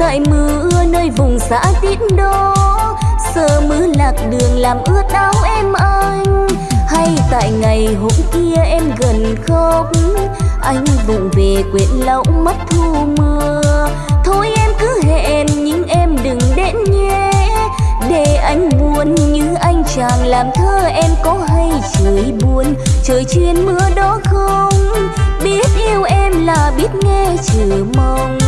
tại mưa nơi vùng xã tít đó sơ mưa lạc đường làm ướt áo em anh, hay tại ngày hôm kia em gần khóc. Anh vụng về quyện lậu mất thu mưa. Thôi em cứ hẹn, nhưng em đừng đến nhé để anh buồn như anh chàng làm thơ em có hay trời buồn. Trời chuyên mưa đó không, biết yêu em là biết nghe chờ mong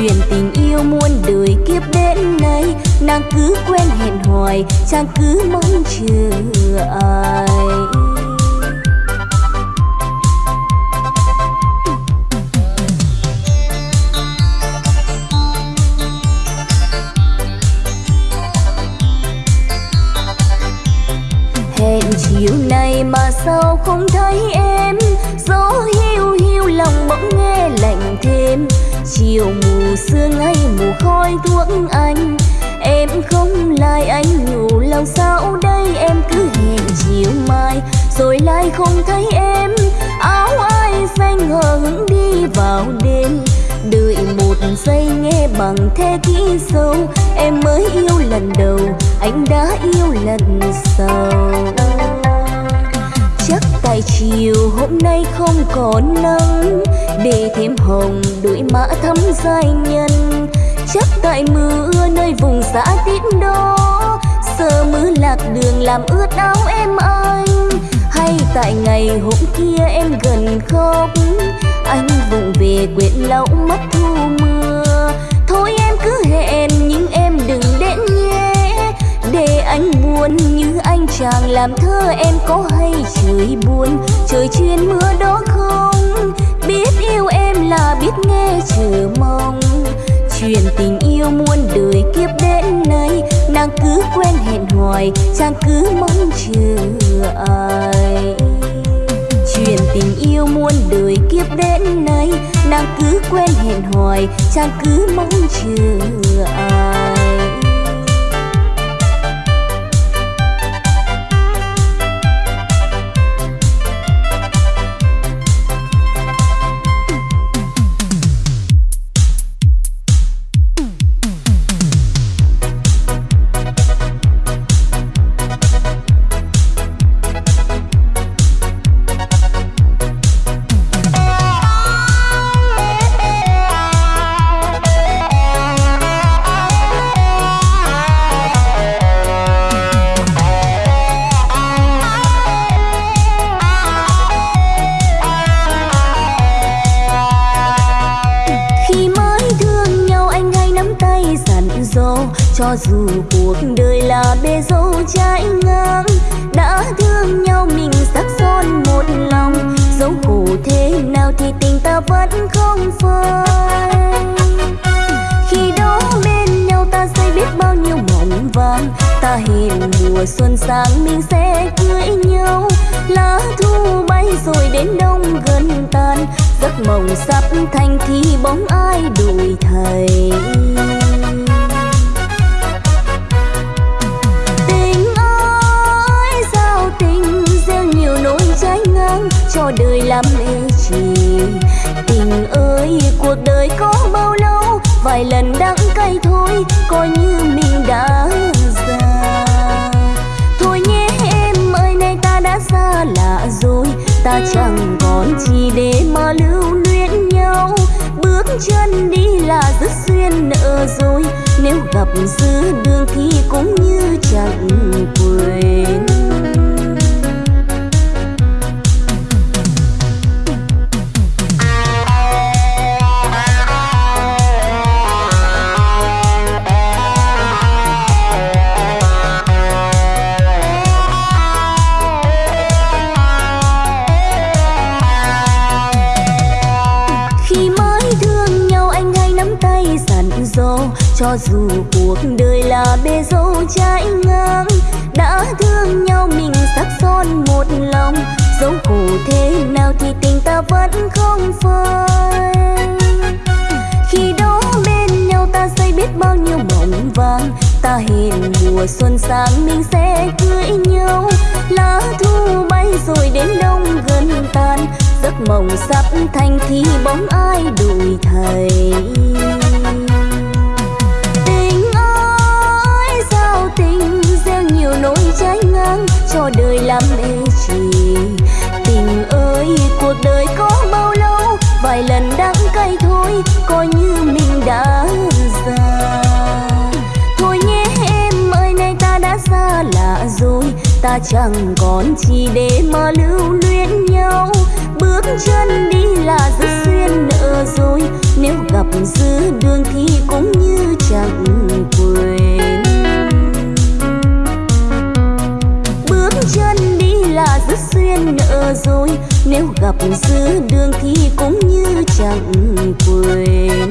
chuyện tình yêu muôn đời kiếp đến nay. Nàng cứ quen hẹn hoài chàng cứ mong chờ ai. Hẹn chiều nay mà sao không thấy em? Gió hiu hiu lòng bỗng nghe lạnh thêm chiều mù sương hay mù khói thuốc anh. Em không lại anh, ngủ lòng sao đây? Em cứ hẹn chiều mai, rồi lại không thấy em. Áo ai xanh hờ hững đi vào đêm? Đợi một giây nghe bằng thế kỹ sâu. Em mới yêu lần đầu, anh đã yêu lần sau chắc tại chiều hôm nay không còn nắng, để thêm hồng đuổi mã thắm giai nhân. Chắc tại mưa nơi vùng xã tít đó sợ mưa lạc đường làm ướt áo em anh. Hay tại ngày hôm kia em gần khóc, anh vùng về quên lâu mất thu mưa. Thôi em cứ hẹn, nhưng em đừng đến nhé, để anh buồn như chàng làm thơ em có hay trời buồn, trời chuyên mưa đó không? Biết yêu em là biết nghe chờ mong. Chuyện tình yêu muôn đời kiếp đến nay, nàng cứ quen hẹn hoài, chàng cứ mong chờ ai? Chuyện tình yêu muôn đời kiếp đến nay, nàng cứ quen hẹn hoài, chàng cứ mong chờ ai? Cho dù cuộc đời là bê dâu trái ngang, đã thương nhau mình sắc son một lòng. Dẫu khổ thế nào thì tình ta vẫn không phai. Khi đó bên nhau ta xây biết bao nhiêu mộng vàng. Ta hẹn mùa xuân sang mình sẽ cưới nhau. Lá thu bay rồi đến đông gần tan. Giấc mộng sắp thành thì bóng ai đổi thầy nhiều nỗi trái ngang cho đời làm mê chỉ tình ơi, cuộc đời có bao lâu? Vài lần đắng cay thôi, coi như mình đã già. Thôi nhé em ơi, nay ta đã xa lạ rồi. Ta chẳng còn gì để mà lưu luyến nhau. Bước chân đi là rất duyên nợ rồi. Nếu gặp giữa đường thì cũng như chẳng quên. Cho dù cuộc đời là bê dâu trái ngang, đã thương nhau mình sắc son một lòng. Dẫu khổ thế nào thì tình ta vẫn không phai. Khi đó bên nhau ta xây biết bao nhiêu mộng vàng, ta hẹn mùa xuân sang mình sẽ cưới nhau. Lá thu bay rồi đến đông gần tan, giấc mộng sắp thành thì bóng ai đổi thầy? Tình gieo nhiều nỗi trái ngang cho đời làm mê trì. tình ơi, cuộc đời có bao lâu? Vài lần đắng cay thôi, coi như mình đã già. Thôi nhé em ơi, nay ta đã xa lạ rồi. Ta chẳng còn chi để mà lưu luyến nhau. Bước chân đi là rất xuyên nợ rồi. Nếu gặp giữa đường thì cũng như chẳng duyên nợ rồi. Nếu gặp giữa đường thì cũng như chẳng quên.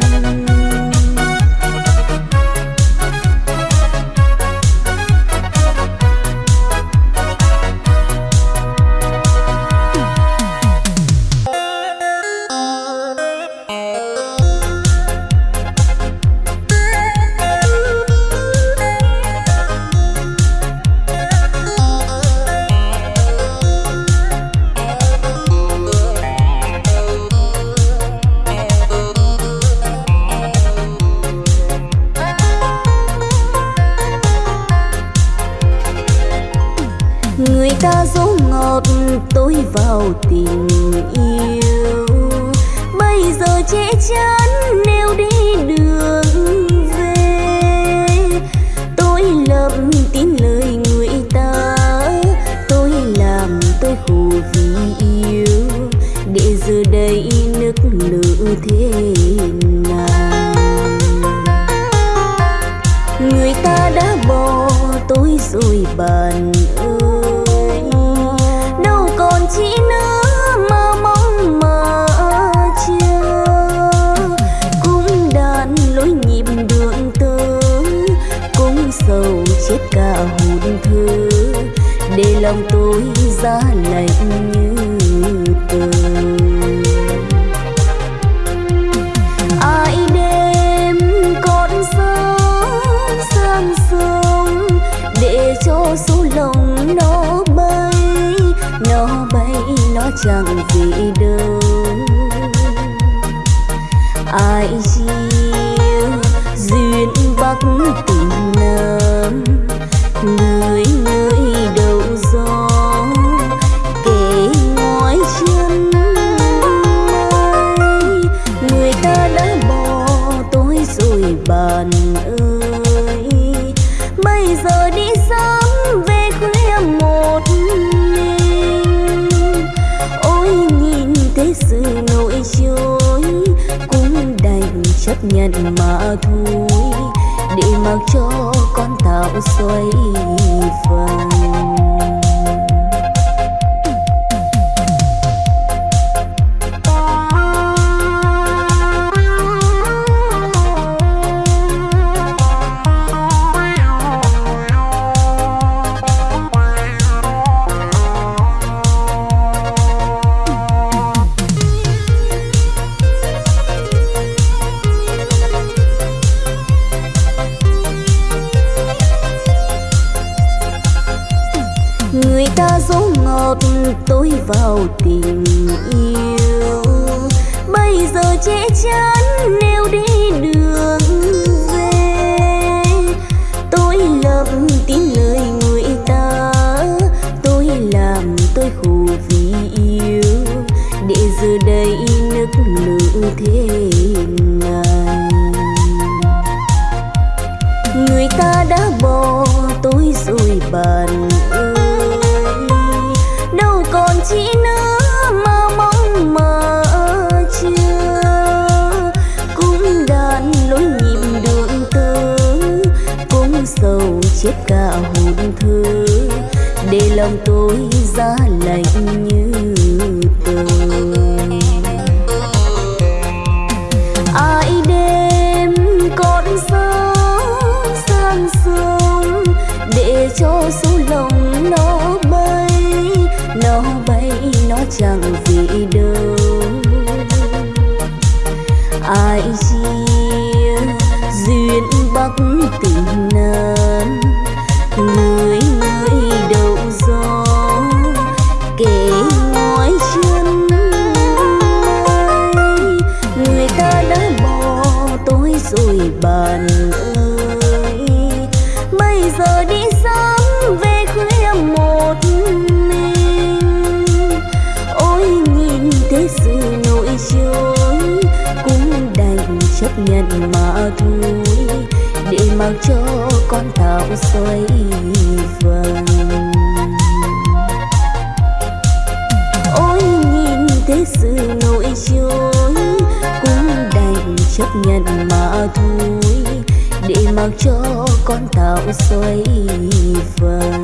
Lòng tôi giá lạnh như tường ai đêm con gió sang sông để cho số lòng nó bay nó bay nó chẳng gì đâu. Ai chiều duyên bắc mặc cho con tàu xoay vàng đất nữ thế này người ta đã bỏ tôi rồi bạn ơi đâu còn chỉ nữa mà mong mà chưa cũng đàn lối nhịp đường tơ cũng sầu chết cả hồn thơ để lòng tôi ra lạnh như xoay vòng. ôi nhìn thế sự nổi trôi cũng đành chấp nhận mà thôi, để mặc cho con tạo xoay vòng.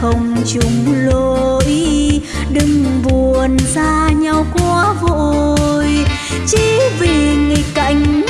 không chung lối. Đừng buồn xa nhau quá vội. Chỉ vì nghịch cảnh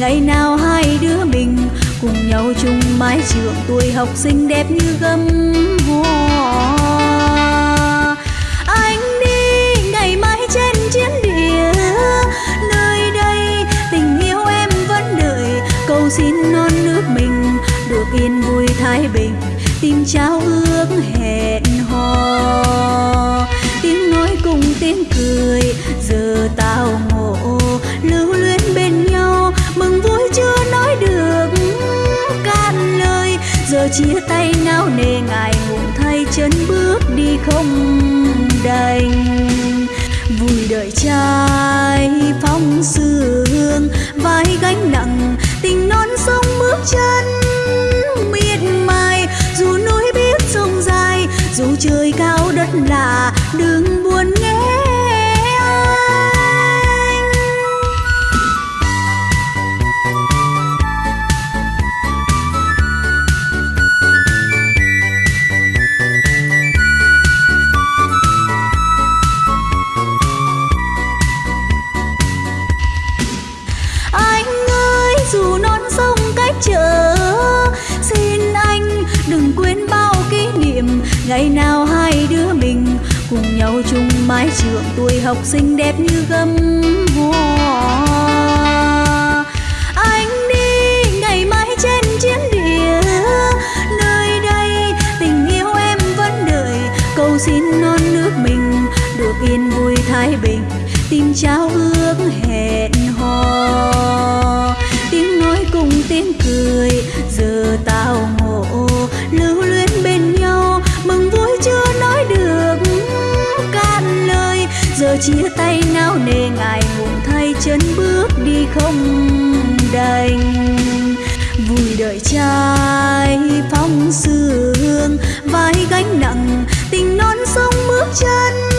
ngày nào hai đứa mình cùng nhau chung mái trường, tuổi học sinh đẹp như gấm hoa. Anh đi ngày mai trên chiến địa nơi đây tình yêu em vẫn đợi. Cầu xin non nước mình được yên vui thái bình tim trao ước hẹn hò. Tiếng nói cùng tiếng cười chia tay nao nề ngài ngùng thay chân bước đi không đành. Vui đợi trai phong sương, vai gánh nặng, tình non sông bước chân miệt mài. Dù núi biết sông dài, dù trời cao đất lạ đứng trường tuổi học sinh đẹp như gấm hoa. Anh đi ngày mai trên chiến địa, nơi đây tình yêu em vẫn đợi. Cầu xin non nước mình, được yên vui thái bình, tìm trao nề ngài ngùng thay chân bước đi không đành. Vui đợi trai phong sương vai gánh nặng, tình non sông bước chân.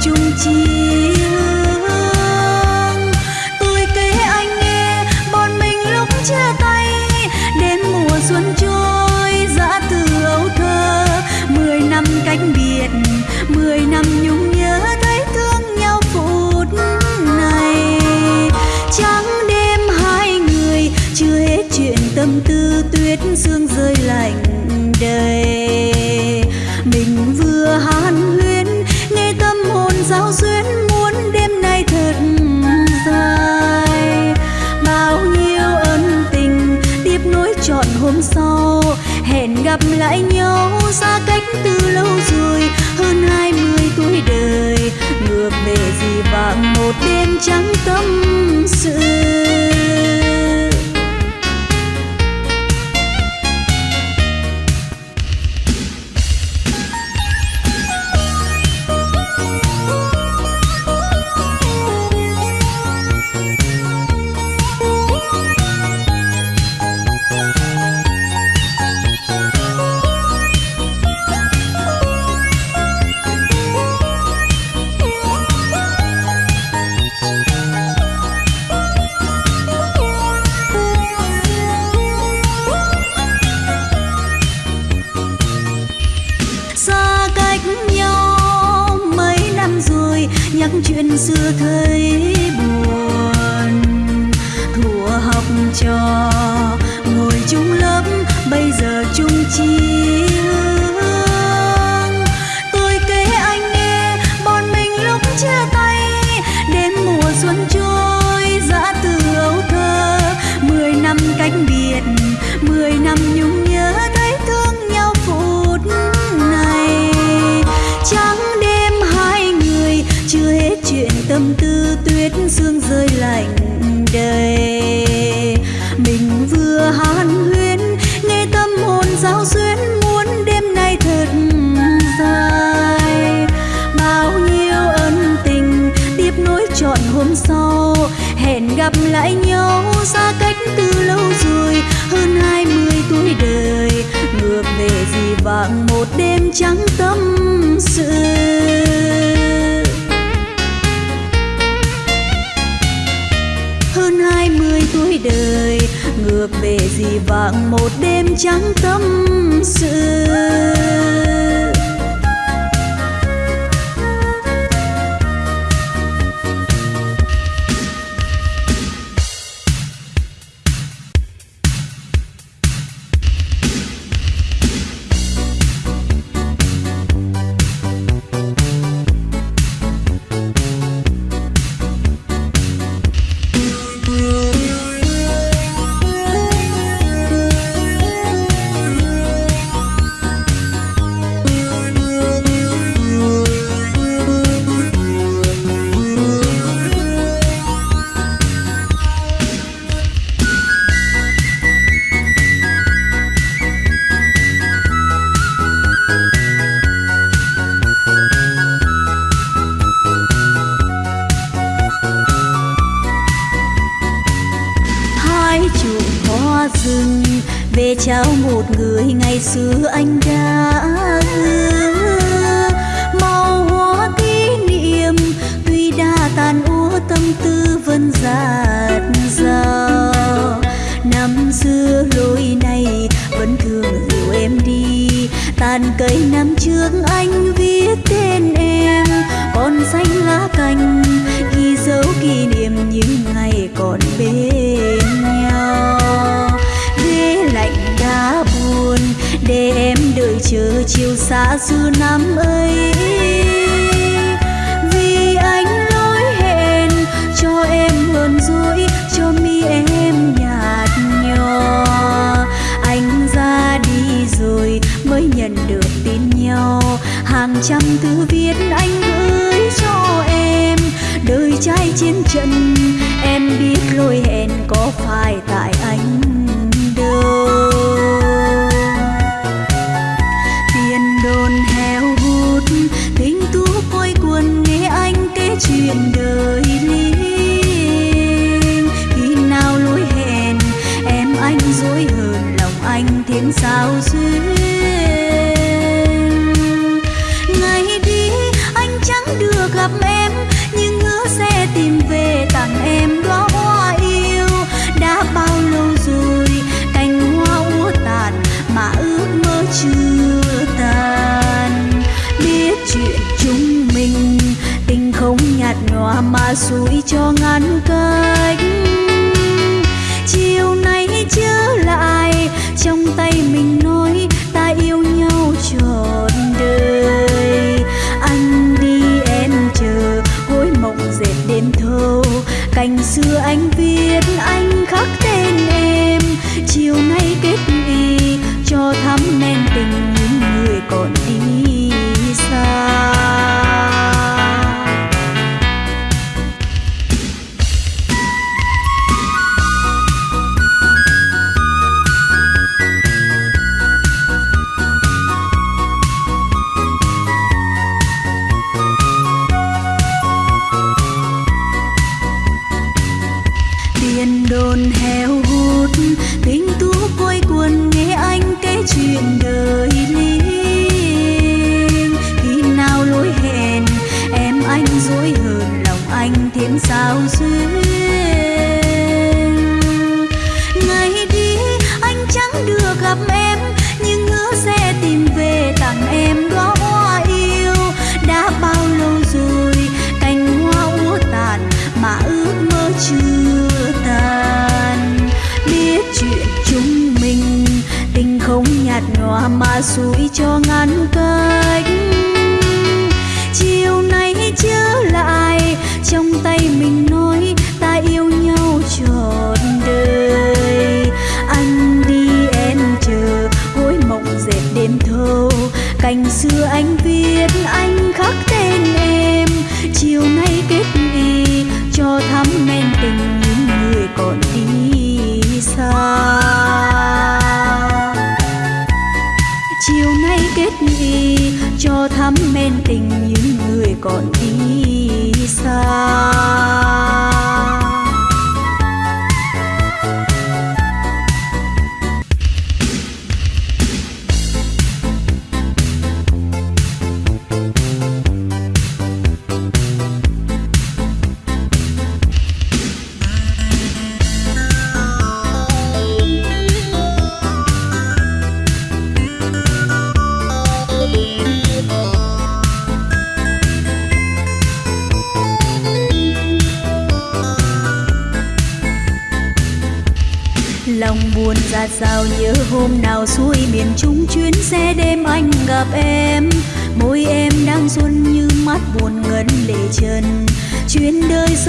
穷尽 lại nhau xa cách từ lâu rồi, hơn hai mươi tuổi đời. Ngược về gì vàng một đêm trắng tâm sự. tâm tư tuyết sương rơi lạnh đầy. Mình vừa hàn huyên, nghe tâm hồn giao duyên muốn đêm nay thật dài. Bao nhiêu ân tình tiếp nối chọn hôm sau, hẹn gặp lại nhau xa cách từ lâu rồi. Hơn hai mươi tuổi đời, ngược về gì vàng một đêm trắng tâm sự. về gì vàng một đêm trắng tâm sự. kỷ niệm những ngày còn bên nhau. Ghế lạnh đã buồn, để em đợi chờ chiều xa xưa năm ấy. Vì anh lỗi hẹn, cho em buồn rối, cho mi em nhạt nhòa. Anh ra đi rồi mới nhận được tin nhau. Hàng trăm thứ viết cho ngài chuyện đời. Mà xui cho ngăn cơn. Quên tình những người còn đi xa.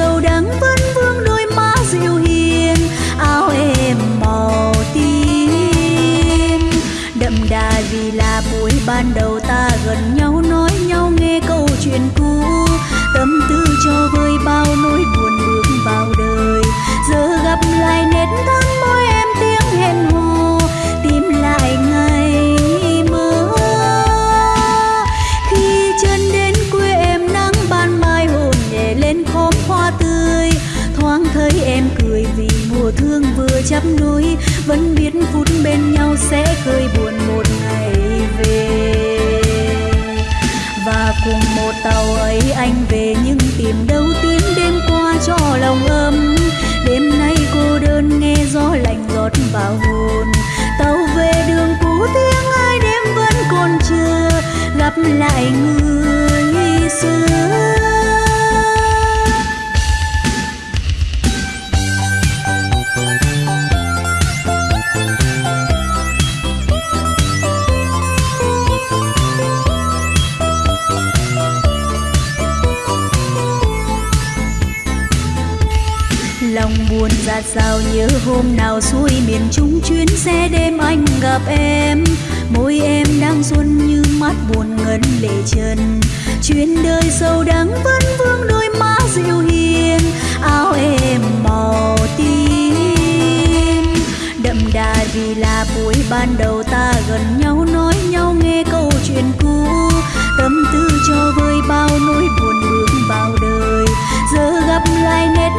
Chuyến đắng vẫn vương đôi má dịu hiền, áo em màu tím. Đậm đà vì là buổi ban đầu ta gần nhau. Vừa vẫn biết phút bên nhau sẽ khơi buồn một ngày về. Và cùng một tàu ấy anh về nhưng tìm đâu tiếng đêm qua cho lòng ấm. Đêm nay cô đơn nghe gió lạnh giọt vào hồn. Tàu về đường cũ tiếng ai đêm vẫn còn chưa gặp lại người xưa. Sao nhớ hôm nào xuôi miền trung chuyến xe đêm anh gặp em? Môi em đang xuân như mắt buồn ngấn lệ chân. chuyến đời sâu đắng vẫn vương đôi má dịu hiền. Áo em màu tím. Đậm đà vì là buổi ban đầu ta gần nhau nói nhau nghe câu chuyện cũ. Tâm tư cho vơi bao nỗi buồn bước vào đời. Giờ gặp lại nét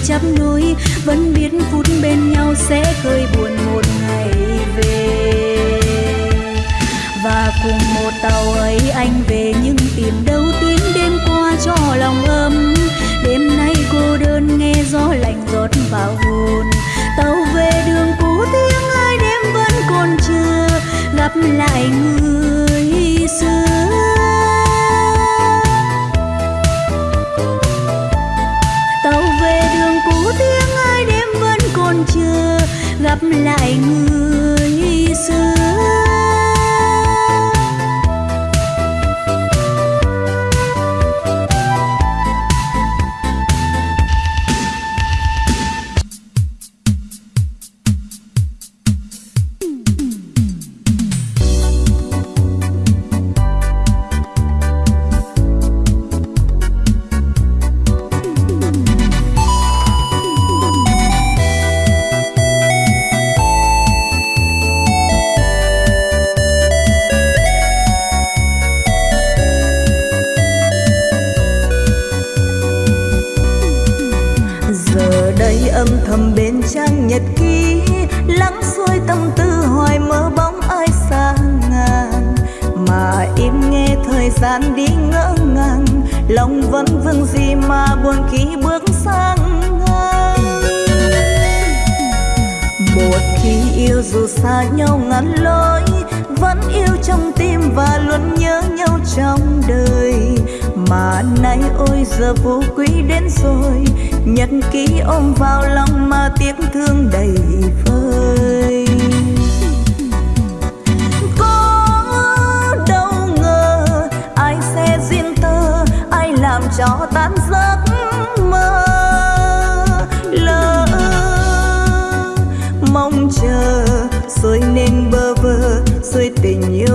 thương chấp nối vẫn biết phút bên nhau sẽ khơi buồn một ngày về. Và cùng một tàu ấy anh về nhưng tìm đâu tiếng đêm qua cho lòng ấm. Đêm nay cô đơn nghe gió lạnh rót vào hồn. Tàu về đường cũ tiếng ai đêm vẫn còn chưa gặp lại người xưa. Lại người xưa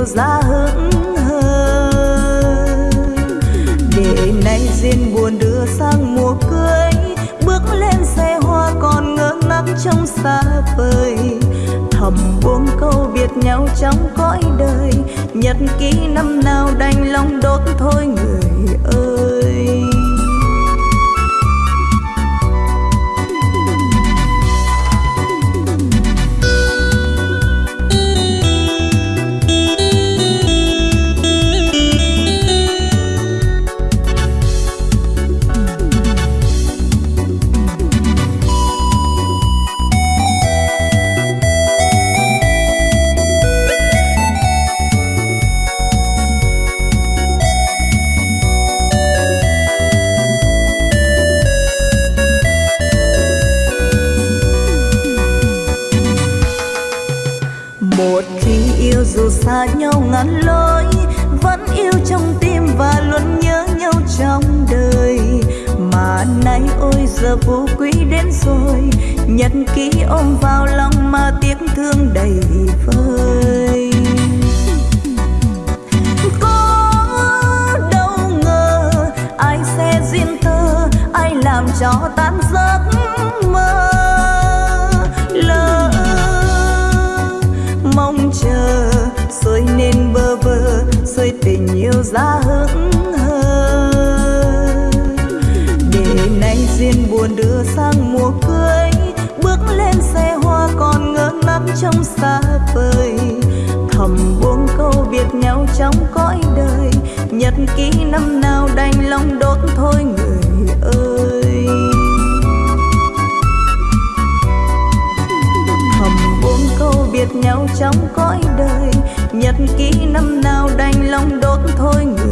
ra hững hờ để nay duyên buồn đưa sang mùa cưới, bước lên xe hoa còn ngơ ngác trong xa vời. Thầm buông câu biệt nhau trong cõi đời, nhật ký năm nào đành lòng đốt thôi người ơi. Giờ vô quý đến rồi. Nhật ký ôm vào lòng mà tiếc thương đầy vơi. Có đâu ngờ ai sẽ duyên tơ ai làm cho tan giấc mơ. Lỡ mong chờ, rồi nên bơ vơ, rồi tình yêu ra hững trong xa vời. Thầm buông câu biệt nhau trong cõi đời. Nhật ký năm nào đành lòng đốt thôi người ơi. Thầm buông câu biệt nhau trong cõi đời. Nhật ký năm nào đành lòng đốt thôi người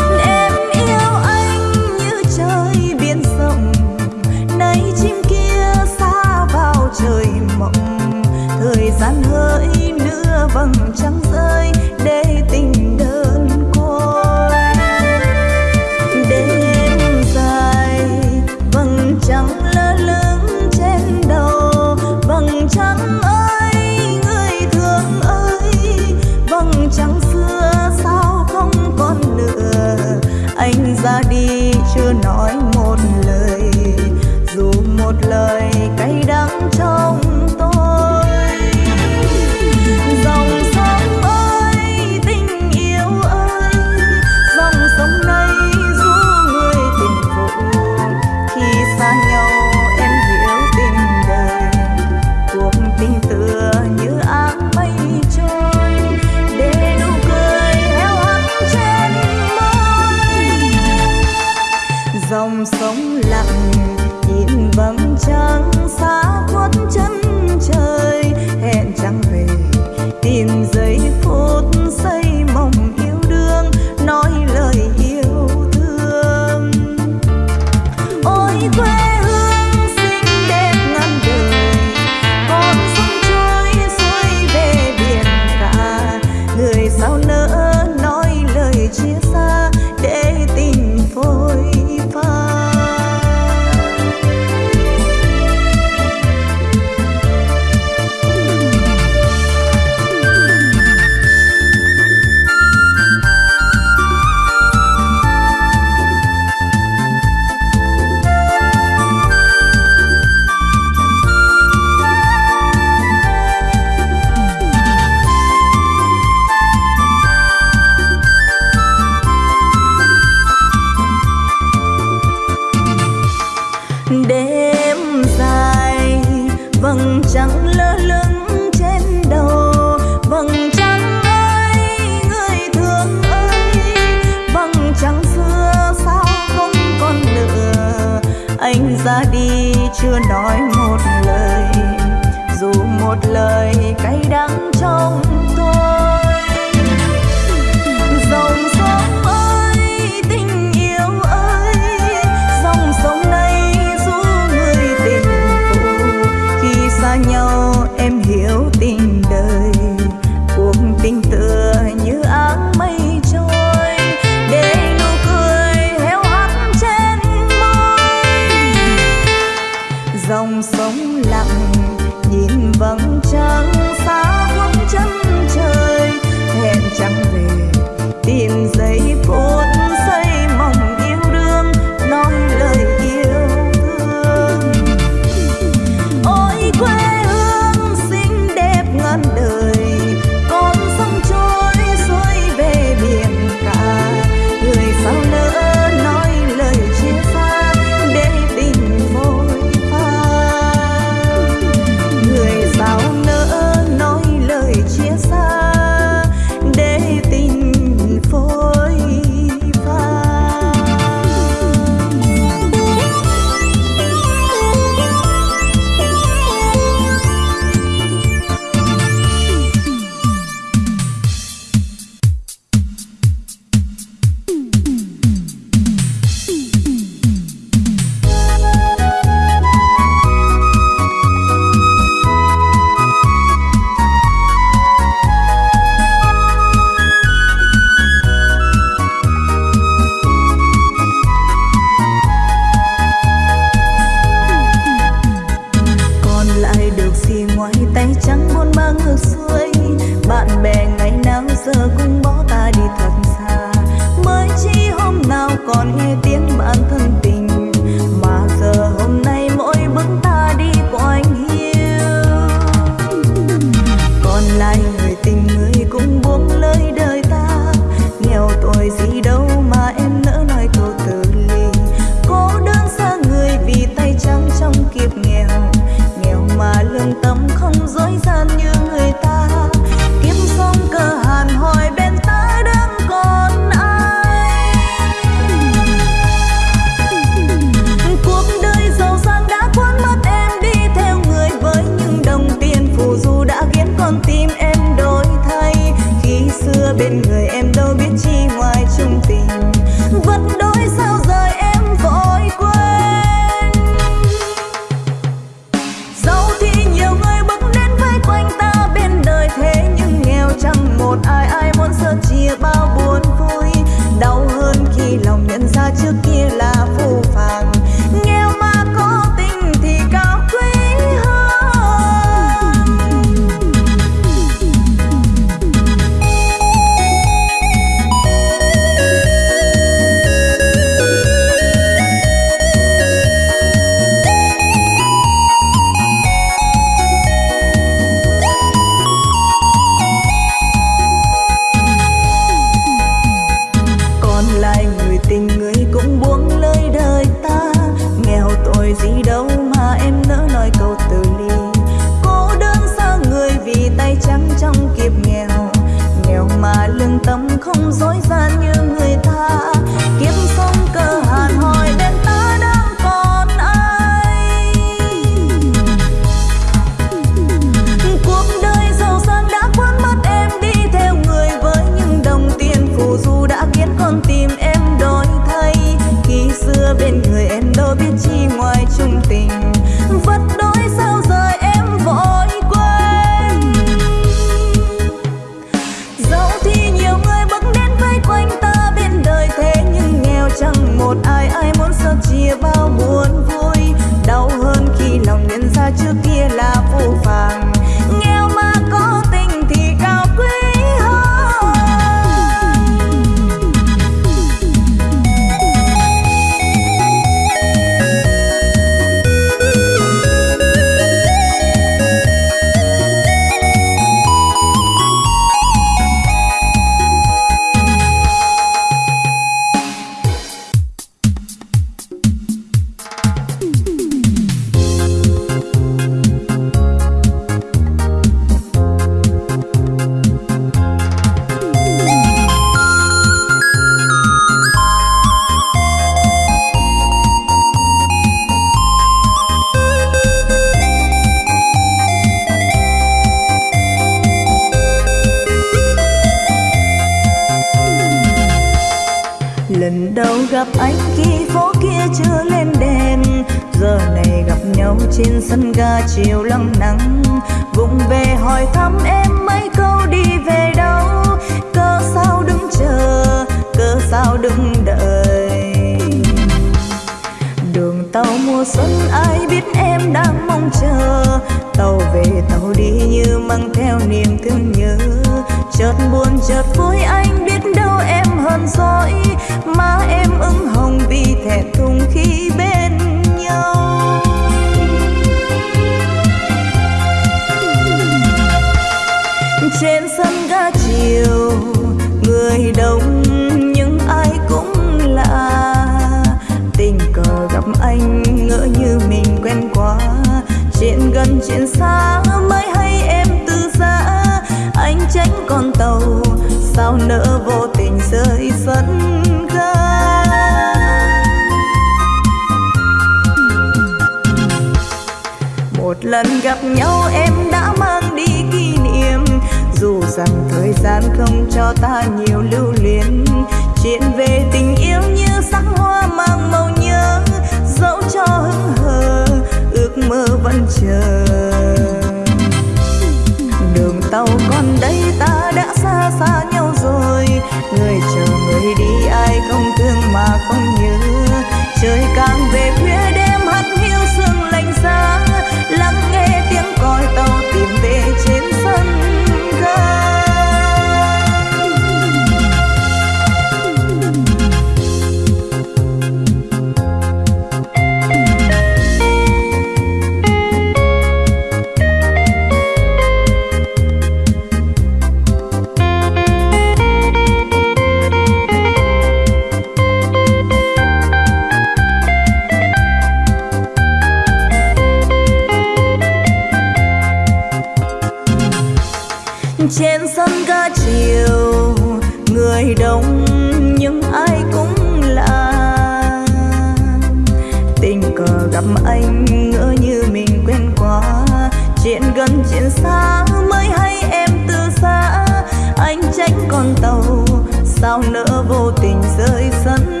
tình rơi sân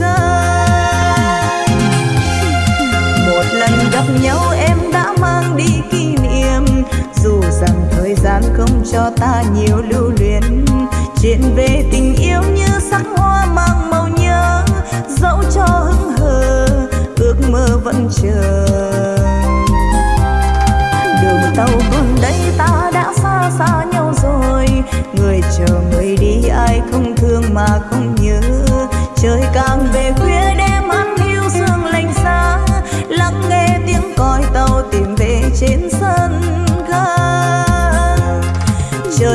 gai một lần gặp nhau em đã mang đi kỷ niệm, dù rằng thời gian không cho ta nhiều lưu luyến. Chuyện về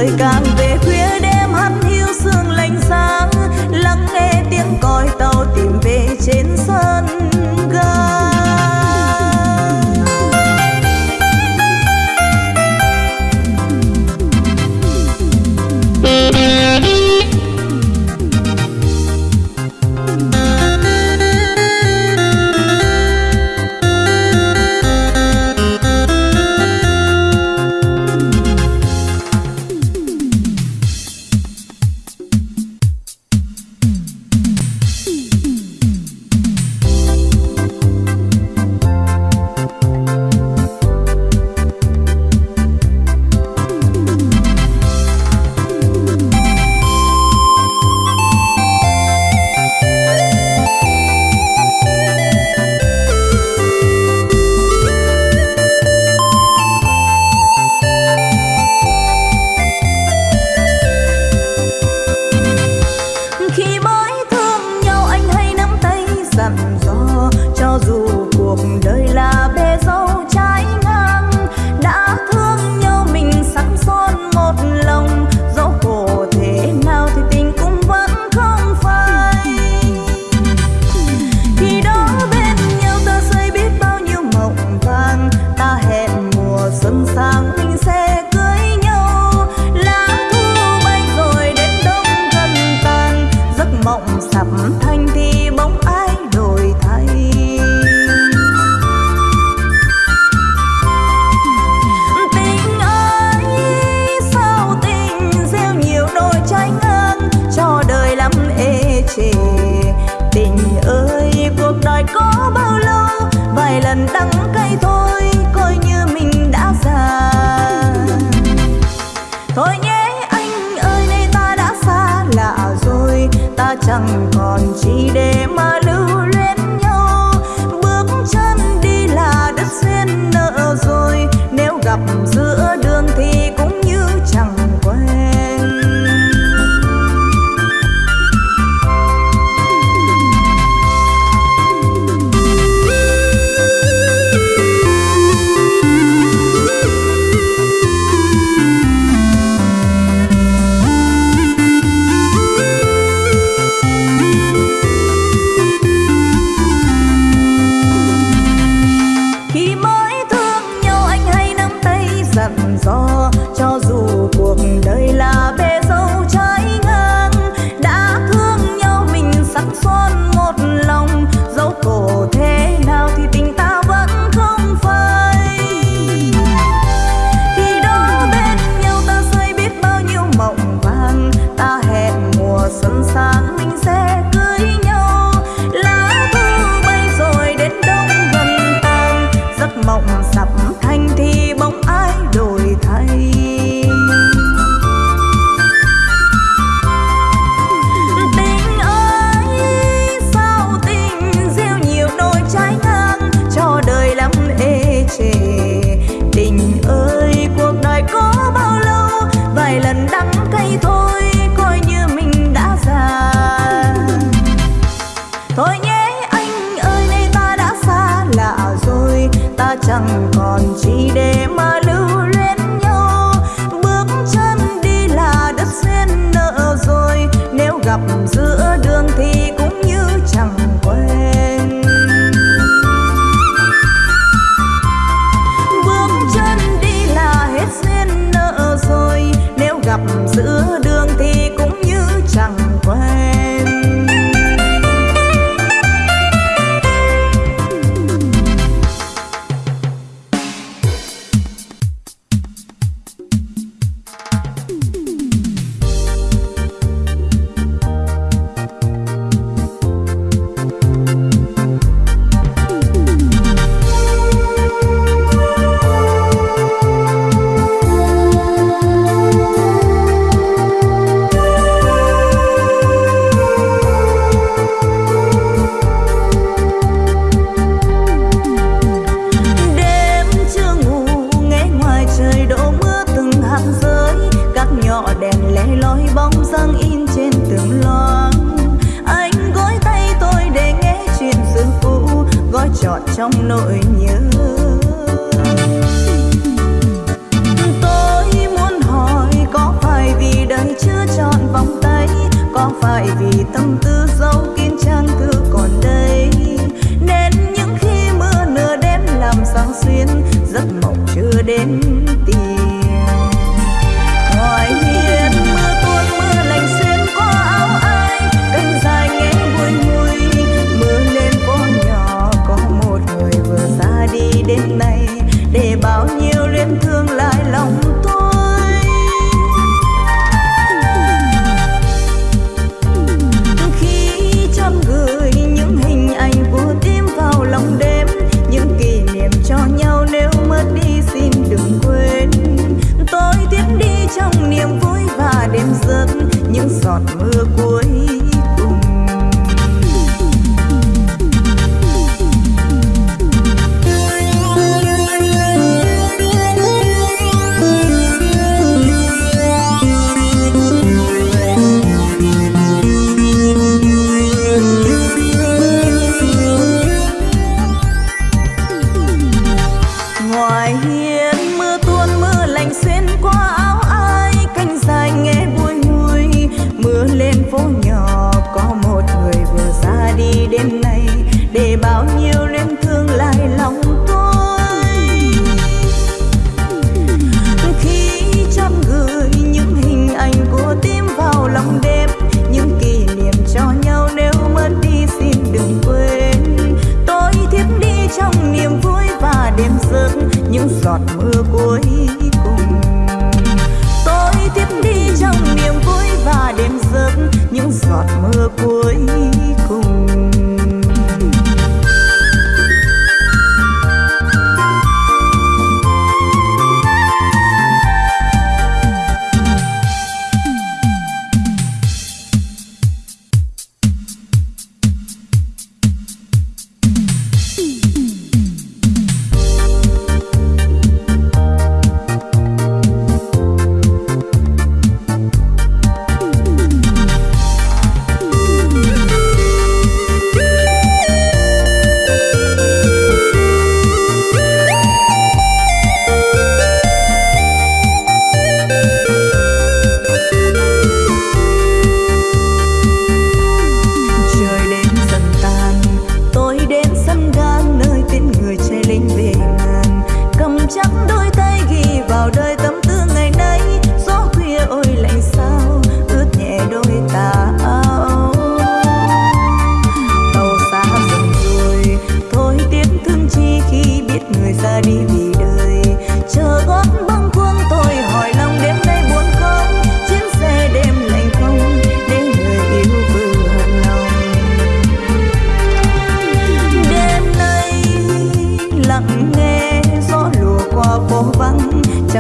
trời càng về khuya đêm hắt hiu sương lạnh sáng, lắng nghe tiếng còi tàu tìm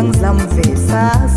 đang dằm về xa